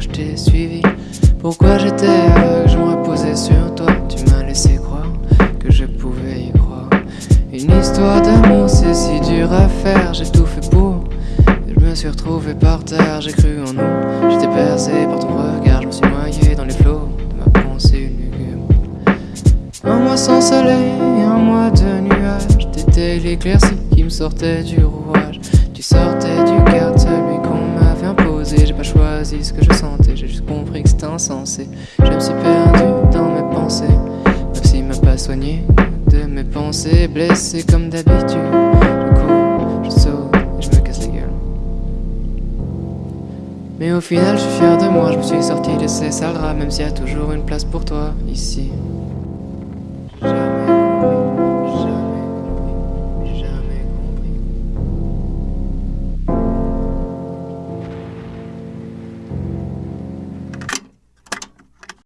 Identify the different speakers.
Speaker 1: je t'ai suivi. Pourquoi j'étais aveugle, je me reposais sur toi? Tu m'as laissé croire que je pouvais y croire. Une histoire d'amour c'est si dur à faire. J'ai tout fait pour, je me suis retrouvé par terre J'ai cru en nous, j'étais percé par ton regard Je me suis noyé dans les flots de ma pensée lugubre. Un mois sans soleil, un mois de nuages. T'étais l'éclaircie qui me sortait du rouage. Tu sortais du quartier j'ai juste compris que c'était insensé. Je me suis perdu dans mes pensées, même s'il m'a pas soigné de mes pensées. Blessé comme d'habitude, je cours, je saute et je me casse la gueule. Mais au final, je suis fier de moi, je me suis sorti de ces sales même s'il y a toujours une place pour toi ici.